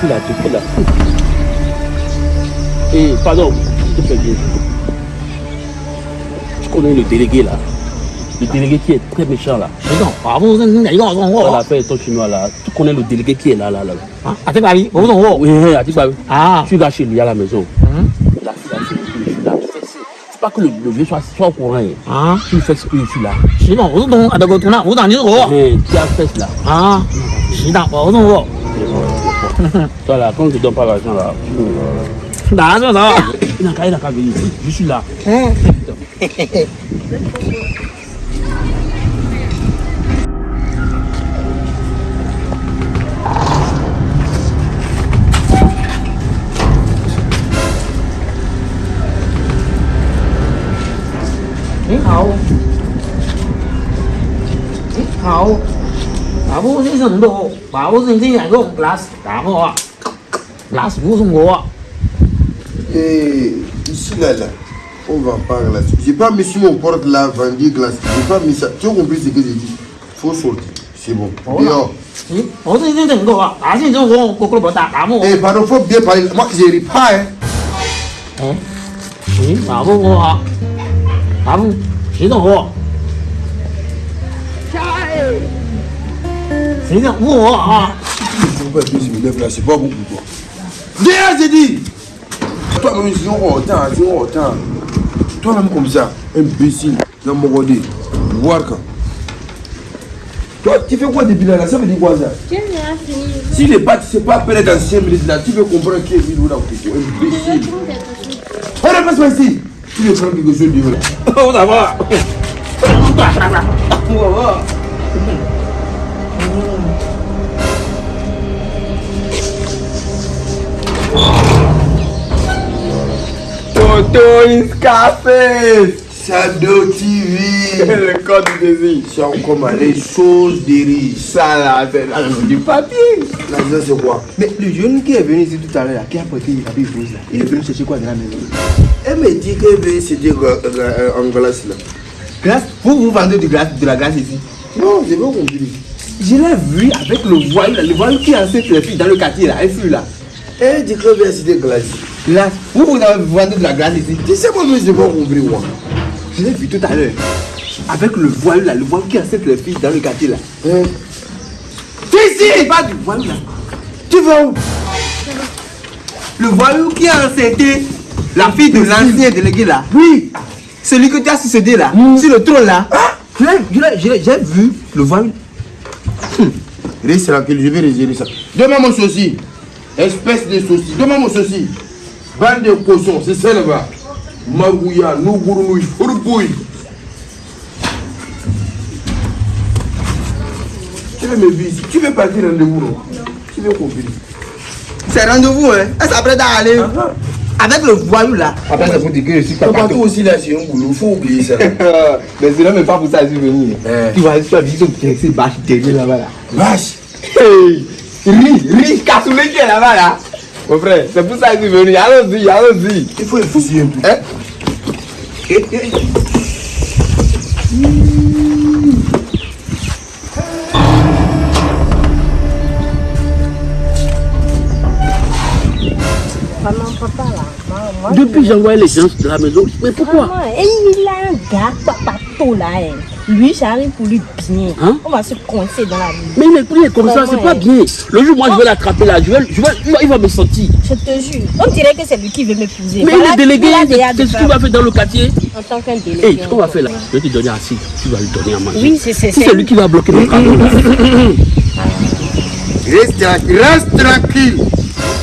fille là, tu fais là. Et pardon, je te fais bien. Je connais le délégué là. Le délégué qui est très méchant là. 谁懂？我不是哪个我懂 Dans 我 l'affaire ton chinois là, tu connais le délégué qui est là, là, là. 啊？啊，这个阿姨我不懂我 Oui, oui, Atiba, oui. 啊？ Tu vas chez lui à la maison. 嗯 La fille là, tu fais là. Tu fais ça. C'est pas que le, le vieux soit, soit au courant. hein. 啊？ Tu fais ce que je suis là. 谁懂？我不懂啊？这个图呢？我懂你是我 Mais tu as fait là. 啊？谁懂？我不懂我 Toi là, quand ne donnes pas l'argent là. Euh, bah, non, non. Il n'a qu'à venir ici. Je suis là. Hein? Hậu Hậu Babu સિંહ સંધો બાબુ સિંહ સિંહ આજો glass ડાબો glass ગો Et ici, là, là, on va pas glacer. J'ai pas mis sur mon porte la vendue glace. J'ai pas mis ça. Tu as compris ce que j'ai dit? Faut sortir. C'est bon. Dehors. Eh, pardon, faut bien parler. Moi, je ris pas, hein. Hein? Oui, bravo, moi. Bravo. C'est dans quoi Hein. C'est là, c'est pas bon pour toi. Viens, j'ai dit. Toi-même, ils ont autant, ils ont autant. Toi, comme ça, imbécile, dans mon. Voir. Toi, tu fais quoi depuis là, là? Ça veut dire quoi ça? Si les pas, tu sais pas appeler dans 5 minutes là, tu veux comprendre qui est venu là Imbécile. Passe pas. Tu veux prendre quelque chose de là. Va. On va. In Scarface Shadow TV. Le code du désir. C'est encore les choses des riches. Ça là, c'est là, du papier. L'argent, c'est quoi? Mais le jeune qui est venu ici tout à l'heure, qui a porté l'habit rose là, il est venu chercher quoi dans la maison? Elle me dit que c'était en glace là. Glace? Vous, vous vendez du glace, de la glace ici? Non, j'ai pas compris. Je l'ai vu avec le là, le voyou qui les filles dans le quartier là, elle fuit là. Elle dit que c'était glace. Glace Vous, vous avez vendu de la glace ici Tu sais, mais j'ai pas compris, moi. Je l'ai vu tout à l'heure. Avec le voyou là, le voyou qui enceinte les filles dans le quartier là. Hein? C'est pas du voyou là. Tu vas où? Le voyou qui a enceinté la fille de l'ancien délégué là. Oui. Celui que tu as succédé là, sur le trône là. Je je je l'ai- J'ai vu le voyou. Reste tranquille, je vais régler ça. Donne-moi mon souci. Espèce de. Donne-moi mon souci. Bande de cochons, c'est ça là-bas. Magouya, Nougourou, Fourbouille. Tu veux me vivre? Tu veux partir rendez-vous, non? Tu veux compris C'est rendez-vous, hein. Elle s'apprête à aller avec le voyou là. Après, ça faut dire que je suis pas partout aussi là, c'est un boulot. Faut oublier ça. Mais c'est là même pas pour ça que je suis venu. Eh. Tu vas tu vas visiter ce ces bâches derrière là-bas là. Vache. Hey, Ri, ri, cassoulet qui est là-bas là. Mon frère, c'est pour ça que je suis venu. Allons-y, allons-y. Il faut effuser un peu. Hein? Maman, papa Depuis j'ai envoyé les gens de la maison. Mais pourquoi Maman, et il a un gars, papa, tout là. hein. Lui, j'arrive pour lui bien. Hein? On va se coincer dans la vie. Mais il est, il est comme ça, c'est pas hein. bien. Le jour où moi je vais l'attraper là, je vais, je vais, il va- me sentir. Je te jure. On dirait que c'est lui qui veut m'épouser. Mais Voilà, il est délégué, il a déjà c'est de ce qu'il va faire dans le quartier. En tant qu'un délégué. Hé, ce qu'on va faire là, je vais te donner assez. Tu vas lui donner à manger. Oui, c'est c'est Si c'est lui qui va bloquer le camion. Reste tranquille. Reste tranquille.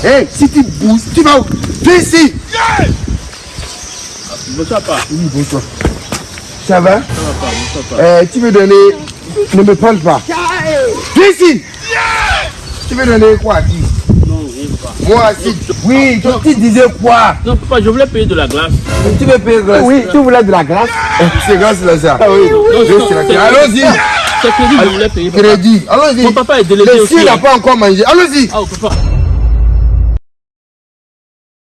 Hé, si tu bouges, tu vas où? Viens ici. Bonsoir, pas. Oui, bonsoir. Ça va Euh, Tu veux donner... Ne me parle pas. Viens ici. Tu veux donner quoi à qui Non, rien pas. Moi, si. Oui, toi, tu disais quoi? Non, papa, je voulais payer de la glace. Tu veux payer grâce Oui, tu voulais de la glace? C'est grâce là, ça. oui. Reste tranquille. Allons-y. C'est crédit, je voulais payer. papa. Crédit. Allons-y. Mon papa est délégué Le aussi. chien n'a hein. pas encore mangé. Allons-y. Ah, oh, papa.